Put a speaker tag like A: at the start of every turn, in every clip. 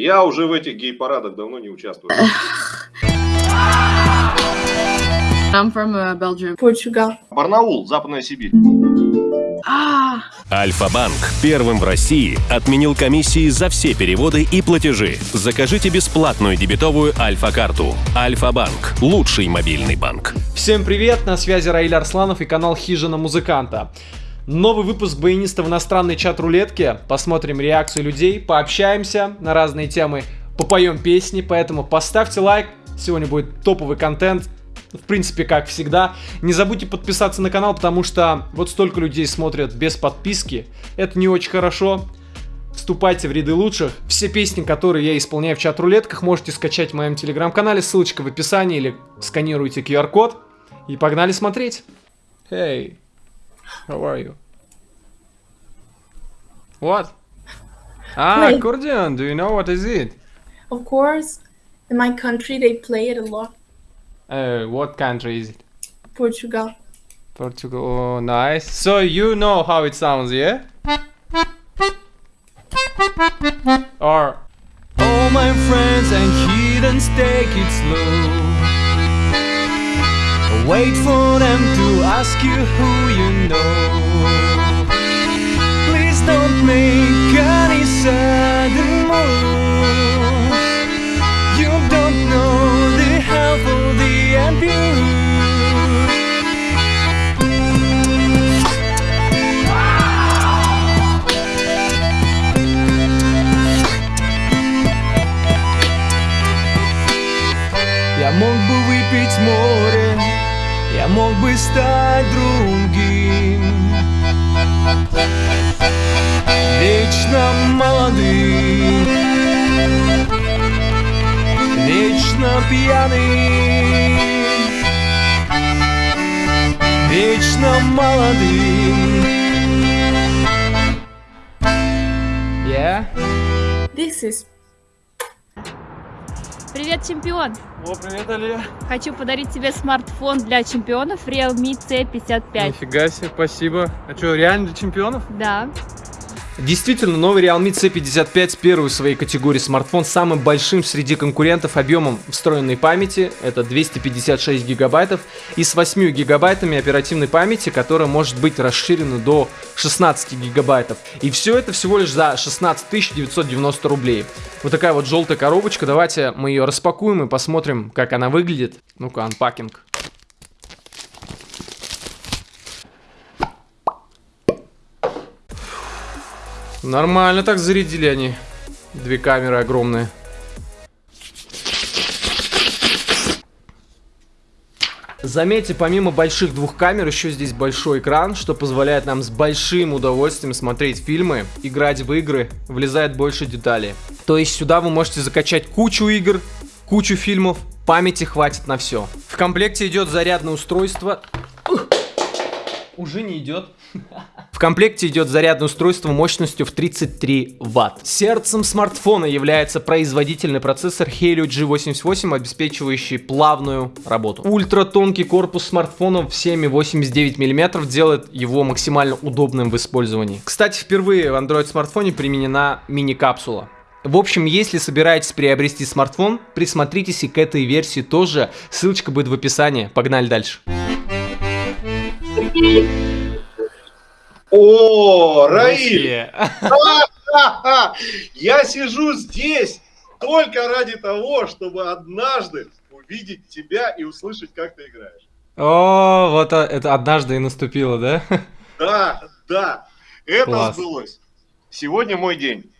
A: Я уже в этих гей-парадах давно не участвую.
B: I'm from uh, Belgium.
C: Portugal.
A: Барнаул, Западная Сибирь.
B: Ah,
D: Альфа-банк первым в России отменил комиссии за все переводы и платежи. Закажите бесплатную дебетовую Альфа-карту. Альфа-банк – лучший мобильный банк.
E: Всем привет, на связи Раиль Арсланов и канал Хижина Музыканта. Новый выпуск баяниста в иностранной чат-рулетке. Посмотрим реакцию людей, пообщаемся на разные темы, попоем песни, поэтому поставьте лайк. Сегодня будет топовый контент, в принципе, как всегда. Не забудьте подписаться на канал, потому что вот столько людей смотрят без подписки. Это не очень хорошо. Вступайте в ряды лучших. Все песни, которые я исполняю в чат-рулетках, можете скачать в моем телеграм-канале. Ссылочка в описании или сканируйте QR-код. И погнали смотреть. Hey, how are you? What? Ah,
C: Wait.
E: accordion. Do you know what is it?
C: Of course, in my country they play it a lot.
E: Uh, what country is it?
C: Portugal.
E: Portugal. Oh, nice. So you know how it sounds, yeah? Or all my friends and heathens take it slow. Wait for them to ask you who you know. Please don't make any sudden move. You don't know the half of the abuse. Мог бы стать другим. Вечно молодым, вечно пьяным, вечно молодым. Yeah?
C: This is
F: Привет, чемпион!
E: О, привет, Алия.
F: Хочу подарить тебе смартфон для чемпионов Realme C55.
E: Нифига себе, спасибо. А что, реально для чемпионов?
F: Да.
E: Действительно, новый Realme C55 первый в своей категории смартфон самым большим среди конкурентов объемом встроенной памяти, это 256 гигабайтов, и с 8 гигабайтами оперативной памяти, которая может быть расширена до 16 гигабайтов. И все это всего лишь за 16 990 рублей. Вот такая вот желтая коробочка, давайте мы ее распакуем и посмотрим, как она выглядит. Ну-ка, анпакинг. Нормально так зарядили они. Две камеры огромные. Заметьте, помимо больших двух камер, еще здесь большой экран, что позволяет нам с большим удовольствием смотреть фильмы, играть в игры, влезает больше деталей. То есть сюда вы можете закачать кучу игр, кучу фильмов, памяти хватит на все. В комплекте идет зарядное устройство. Уже не идет. В комплекте идет зарядное устройство мощностью в 33 Вт. Сердцем смартфона является производительный процессор Helio G88, обеспечивающий плавную работу. Ультратонкий корпус смартфона в 7,89 мм делает его максимально удобным в использовании. Кстати, впервые в Android смартфоне применена мини-капсула. В общем, если собираетесь приобрести смартфон, присмотритесь и к этой версии тоже. Ссылочка будет в описании. Погнали дальше.
A: О, Раиль! Я сижу здесь только ради того, чтобы однажды увидеть тебя и услышать, как ты играешь.
E: О, вот это однажды и наступило, да?
A: Да, да, это
E: Класс.
A: сбылось. Сегодня мой день.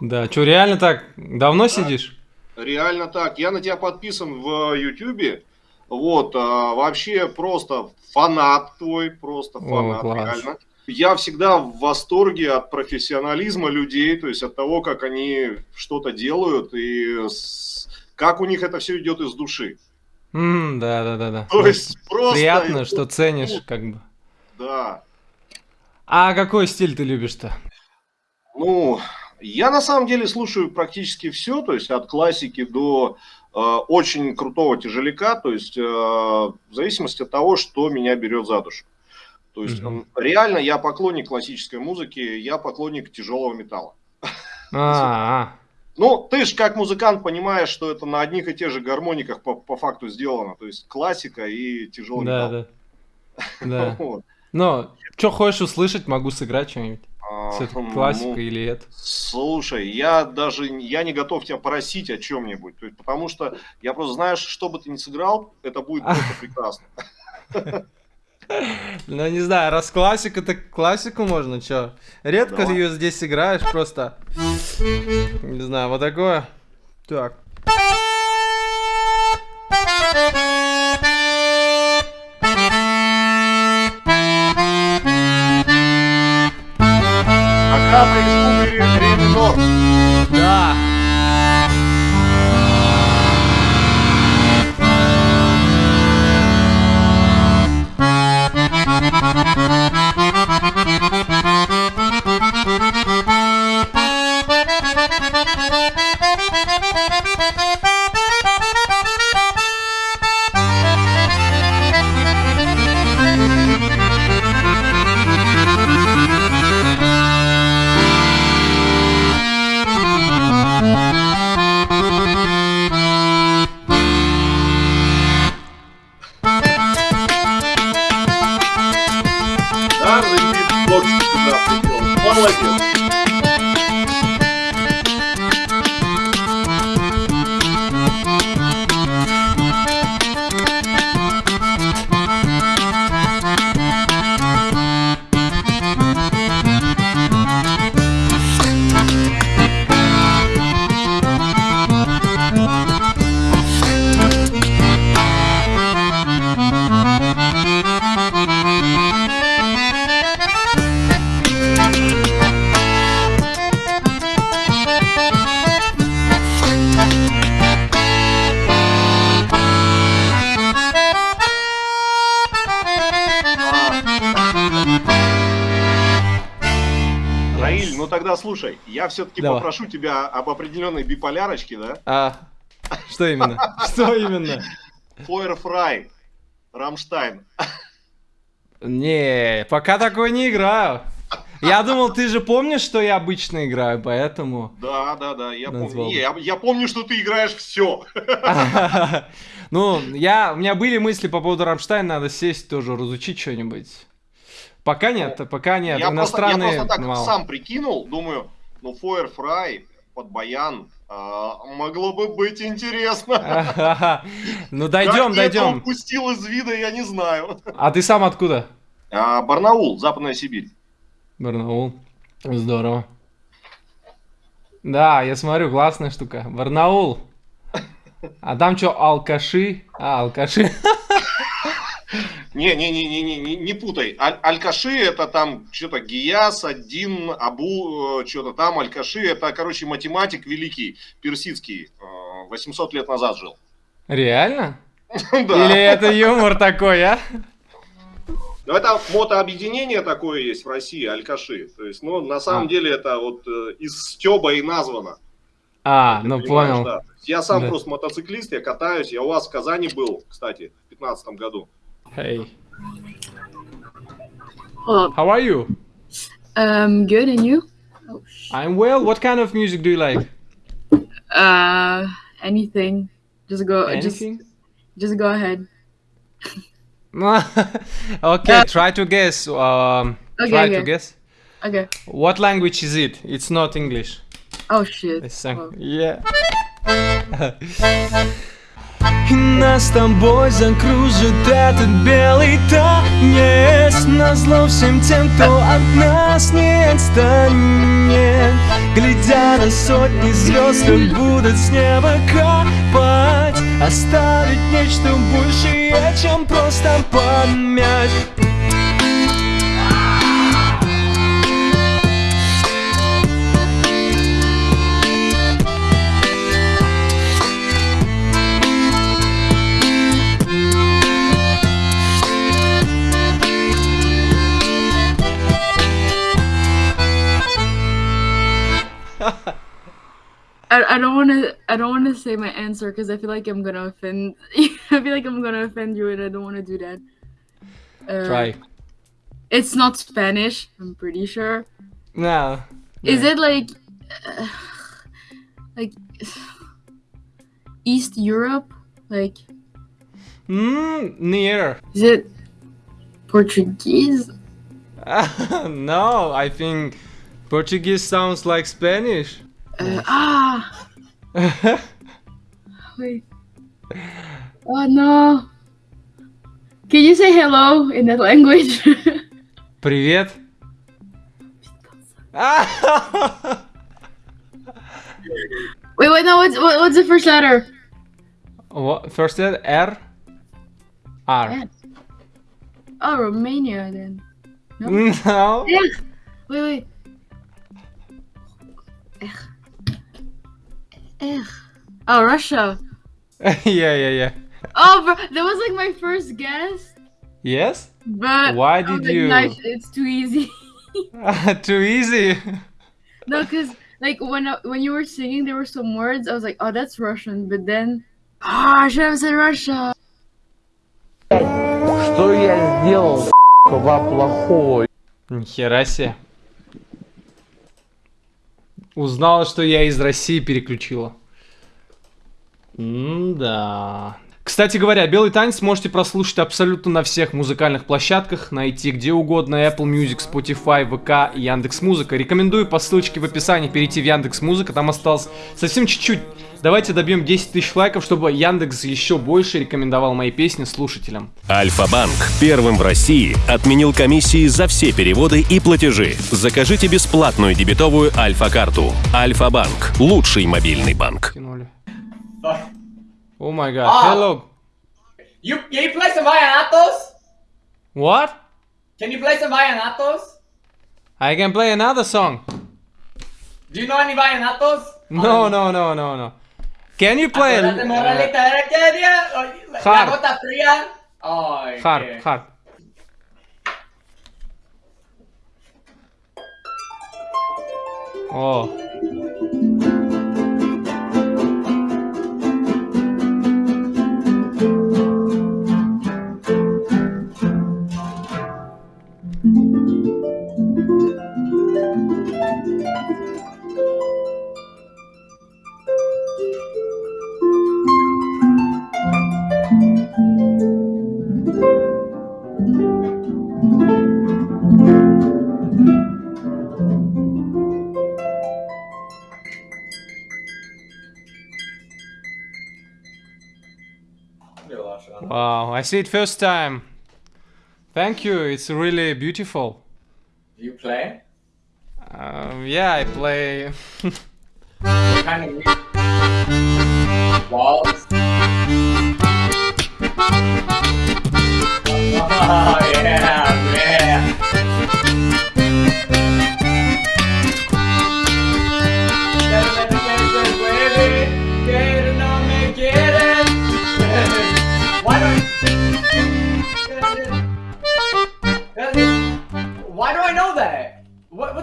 E: Да, что, реально так? Давно сидишь?
A: Реально так. Я на тебя подписан в Ютубе. Вот, а, вообще просто фанат твой, просто фанат,
E: класс.
A: реально. Я всегда в восторге от профессионализма людей, то есть от того, как они что-то делают и с- как у них это все идет из души.
E: М, да, да, да, да.
A: То есть просто...
E: Приятно, что ценишь, как бы.
A: Да.
E: А какой стиль ты любишь-то?
A: Ну, я на самом деле слушаю практически все, то есть от классики до очень крутого тяжеляка, то есть э, в зависимости от того, что меня берет за душу. То есть м, реально я поклонник классической музыки, я поклонник тяжелого металла.
E: А,
A: Ну, ты же как музыкант понимаешь, что это на одних и тех же гармониках по, по факту сделано. То есть классика и тяжелый
E: Да,
A: металл.
E: да. Да.
A: Вот.
E: Но, что хочешь услышать, могу сыграть что-нибудь.
A: А,
E: Всё-таки
A: ну,
E: классика или это.
A: Слушай, я даже я не готов тебя просить о чем-нибудь, потому что я просто знаю, что бы ты ни сыграл, это будет просто прекрасно.
E: Ну, не знаю, раз классика, так классику можно, чё? Редко
A: Давай.
E: ее здесь играешь, просто... Не знаю, вот такое. Так.
A: Ну тогда слушай, я все-таки попрошу тебя об определенной биполярочке, да?
E: А, что именно? Что именно?
A: Feuer frei, Rammstein.
E: Не, пока такой не играю. Я думал, ты же помнишь, что я обычно играю, поэтому...
A: Да, да, да, я
E: Назвал.
A: помню. Не, я, я помню, что ты играешь все.
E: Ну, я, у меня были мысли по поводу Рамштайн, надо сесть тоже, разучить что-нибудь. Пока нет, пока нет,
A: я, просто, я
E: иностранные
A: просто так
E: мало.
A: сам прикинул, думаю, ну Фойерфрай под баян а, могло бы быть интересно.
E: Ну, дойдем,
A: Как
E: дойдем.
A: упустил из вида, я не знаю.
E: А ты сам откуда?
A: А, Барнаул, Западная Сибирь.
E: Барнаул. Здорово. Да, я смотрю, классная штука. Барнаул. А там что, алкаши? А, алкаши.
A: Не, не, не, не, не, не, путай. Аль- Алькаши это там что-то Гияс, один, Абу, что-то там, Алькаши это, короче, математик великий, персидский, э, 800 лет назад жил.
E: Реально?
A: Да.
E: Или это юмор такой, а?
A: Ну, это мотообъединение такое есть в России, Алькаши. То есть, ну, на самом
E: А.
A: деле это вот э, из Стеба и названо.
E: А,
A: Ты
E: ну понял.
A: да. Я сам
E: Да.
A: просто мотоциклист, я катаюсь. Я у вас в Казани был, кстати, в 2015 году.
E: Hey,
B: Hold
E: how are you?
B: Um, good, and you? Oh,
E: I'm well. What kind of music do you like?
B: uh, anything. Just go.
E: Anything?
B: Just, just go ahead.
E: okay, try to guess. Um,
B: Okay,
E: try to guess.
B: Okay.
E: What language is it? It's not English.
B: Oh shit.
E: It's sang-
B: Oh.
E: Yeah. И нас с тобой закружит этот белый танец. Назло всем тем, кто от нас не отстанет. Глядя на сотни звезд, как будут с неба капать. Оставить нечто большее, чем просто память
B: I, I don't want to. I don't want to say my answer because I feel like I'm gonna offend. I feel like I'm gonna offend you, and I don't want to do that. Uh,
E: Try.
B: It's not Spanish. I'm pretty sure.
E: No.
B: Is it like? Uh, like East Europe? Like
E: Mm, near.
B: is it Portuguese?
E: no, I think Portuguese sounds like Spanish.
B: Uh, ah, wait. Oh no. Can you say hello in that language?
E: Привет.
B: wait, wait, no. What's what, what's the first letter?
E: What? First letter R. R.
B: Yeah. Oh, Romania then.
E: No.
B: Ech. Wait, wait. Ech. Ech. Oh, Russia.
E: yeah, yeah, yeah.
B: Oh, bro, that was like my first guess.
E: Yes?
B: But
E: Why
B: I was
E: did
B: like,
E: you-
B: "Nah, it's- it's too easy.
E: Too easy.
B: no, cause like when I- when you were singing, there were some words. I was like, oh, that's Russian. But then, ah, I should have said Russia.
G: Что я сделал, вам плохого?
E: Нихера себе. Узнала, что я из России переключила. да. Кстати говоря, «Белый танец» можете прослушать абсолютно на всех музыкальных площадках, найти где угодно Apple Music, Spotify, ВК и Яндекс.Музыка. Рекомендую по ссылочке в описании перейти в Яндекс.Музыка, там осталось совсем чуть-чуть. Давайте добьем 10 тысяч лайков, чтобы Яндекс еще больше рекомендовал мои песни слушателям.
D: Альфа-банк первым в России отменил комиссии за все переводы и платежи. Закажите бесплатную дебетовую Альфа-карту. Альфа-банк – лучший мобильный банк.
E: Кинули. О май гад.
H: А.
E: Hello.
H: You can you play some vallenatos?
E: What?
H: Can you play some vallenatos?
E: I can play another song.
H: Do you know any vallenatos?
E: No, no, no, no, no. Can you play?
H: Acuérdate, moralita, ¿era qué día? La
E: Hard.
H: gota fría. Ay,
E: hard,
H: qué-
E: hard. О. see it first time. Thank you. It's really beautiful.
H: You play?
E: Um, yeah, I play.
H: What kind of music? Waltz?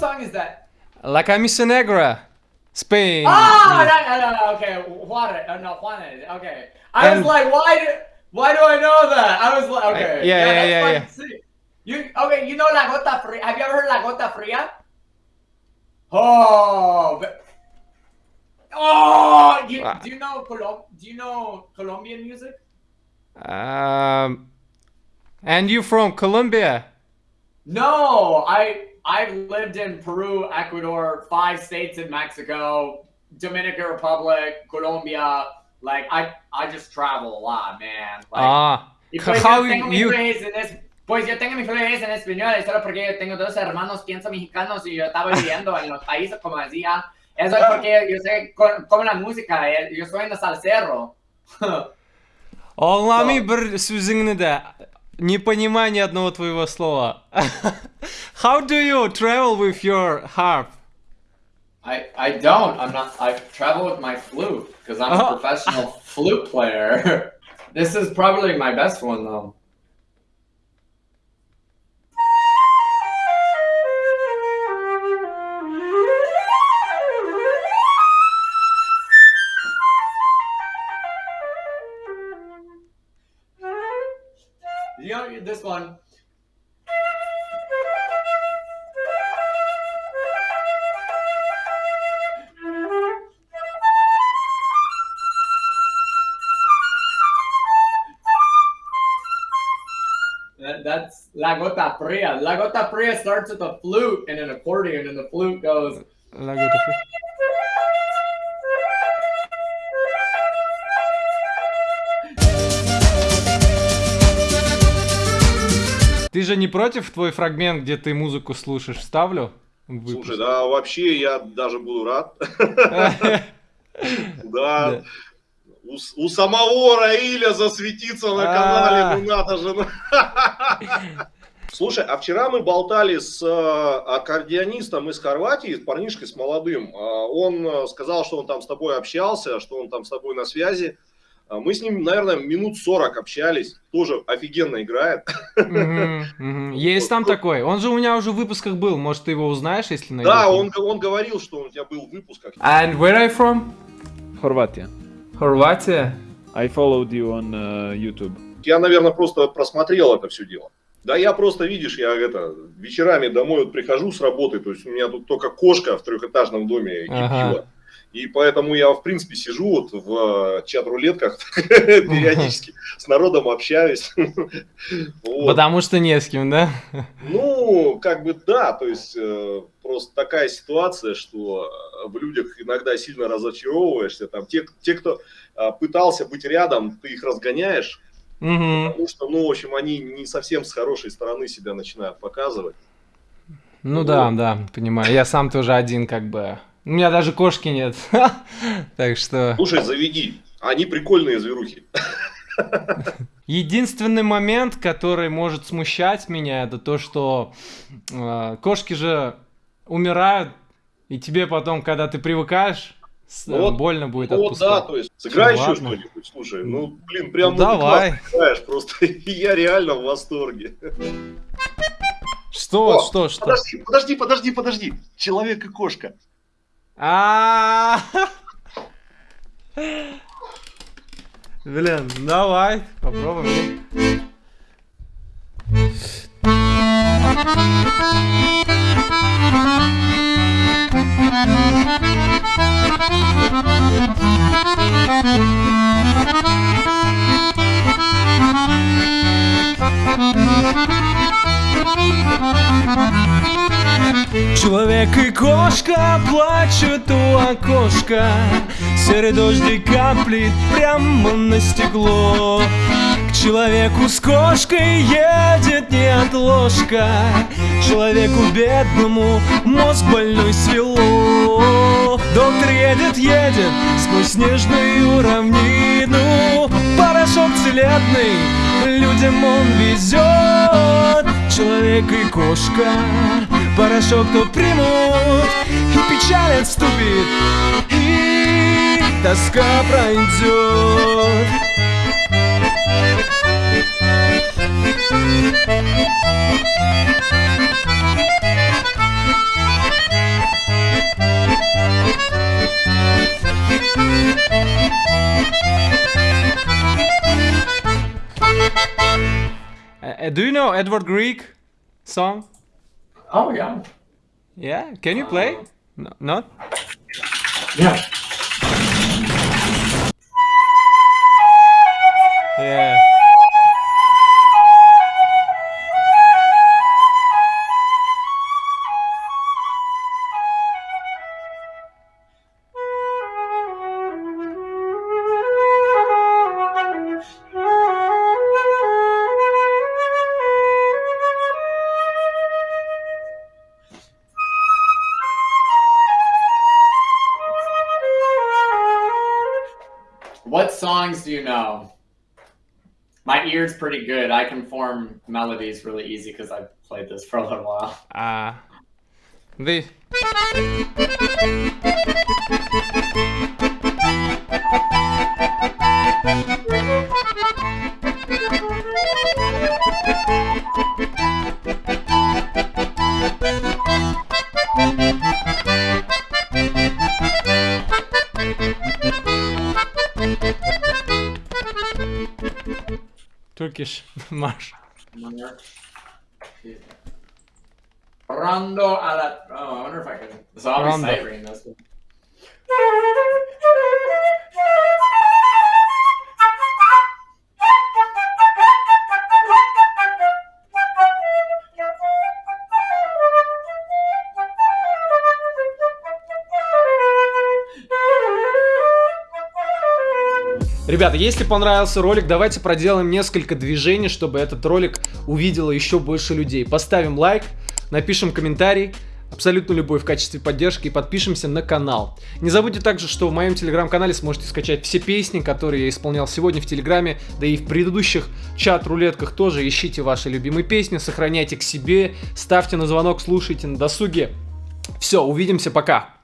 H: What what song is that?
E: La Camisa Negra, Spain.
H: Ah, no, no, no, okay, Juarez, uh, no, Juarez, okay. I
E: And-
H: was like, why do, why do I know that? I was like, okay.
E: Yeah, yeah,
H: that's
E: yeah, yeah.
H: see. You, okay, you know La Gota Fria, have you ever heard La Gota Fria? Oh, but, oh, you,
E: Ah.
H: do you know Colom, do you know Colombian music?
E: Um, and you from Colombia?
H: No, I I've lived in Peru, Ecuador, five states in Mexico, Dominican Republic, Colombia. Like I, I just travel a lot, man. Like,
E: ah, how you?
H: Pues yo tengo mis fluidez en español, solo porque yo tengo dos hermanos, pienso mexicanos, y yo estaba viviendo en los países, como decía. Eso es porque yo sé como la música, eh, yo soy en el salsero.
E: mi bir sözüngni de не понимаю ни одного твоего слова. How do you travel with your harp?
H: I, I don't. I'm not. I travel with my flute because I'm
E: Oh.
H: a professional flute player. this is probably my best one though. this one. That's La Gota Fria. La Gota Fria starts with a flute and an accordion, and the flute goes.
E: Ты же не против твой фрагмент, где ты музыку слушаешь, вставлю? выпуск?
A: Слушай, да, вообще я даже буду рад. Да. У, самого Раиля засветиться на
E: А.
A: канале, ну надо же. Слушай, а вчера мы болтали с э, аккордеонистом из Хорватии, с парнишкой, с молодым. А, Он э, сказал, что он там с тобой общался, что он там с тобой на связи. А Мы с ним, наверное, минут 40 общались. Тоже офигенно играет.
E: Есть там такой. Он же у меня уже в выпусках был. Может, ты его узнаешь, если найдешь?
A: Да, он, он говорил, что он у тебя был в выпусках.
E: And where are you from?
I: Хорватия.
E: Хорватия.
I: I followed you on uh, YouTube.
A: Я, наверное, просто просмотрел это все дело. Да я просто, видишь, я это, вечерами домой вот прихожу с работы, то есть у меня тут только кошка в трехэтажном доме кипила.
E: Ага.
A: И поэтому я, в принципе, сижу вот в э, чат-рулетках периодически, с народом общаюсь.
E: Потому что не с кем, да?
A: Ну, как бы да, то есть э, просто такая ситуация, что э, в людях иногда сильно разочаровываешься. Там те, те, кто пытался быть рядом, ты их разгоняешь, потому что, ну, в общем, они не совсем с хорошей стороны себя начинают показывать.
E: Ну да, да, понимаю. Я сам тоже один, как бы. У меня даже кошки нет. Так что.
A: Слушай, заведи, они прикольные зверухи.
E: Единственный момент, который может смущать меня, это то, что э, кошки же умирают, и тебе потом, когда ты привыкаешь,
A: Ну вот-
E: больно будет
A: Ну вот да,
E: отпускать.
A: то есть сыграй
E: Ну
A: еще что-нибудь, слушай, ну, блин, прям
E: Ну, давай.
A: играешь, просто я реально в восторге.
E: Что,
A: О,
E: что, что?
A: Подожди, подожди, подожди, подожди, человек и кошка.
E: А. Блин, давай, попробуем. Человек и кошка плачут у окошка. Серый дождик каплет прямо на стекло. К человеку с кошкой едет неотложка Человеку бедному мозг больной свело. Доктор едет, едет сквозь снежную равнину. Порошок целебный людям он везет Человек и кошка. Порошок то примут И печаль отступит И тоска пройдет Uh, do you know Edward Grieg song?
H: Oh yeah.
E: Yeah, can you play? No, not?
H: Yeah.
E: Yeah.
H: You know? My ear's pretty good. I can form melodies really easy because I've played this for a little while.
E: Uh, the March.
H: Rondo a la. Oh, I wonder if I can. So I'll be ciphering this.
E: Ребята, если понравился ролик, давайте проделаем несколько движений, чтобы этот ролик увидело еще больше людей. Поставим лайк, напишем комментарий, абсолютно любой в качестве поддержки и подпишемся на канал. Не забудьте также, что в моем телеграм-канале сможете скачать все песни, которые я исполнял сегодня в телеграме, да и в предыдущих чат-рулетках тоже ищите ваши любимые песни, сохраняйте к себе, ставьте на звонок, слушайте на досуге. Все, увидимся, пока!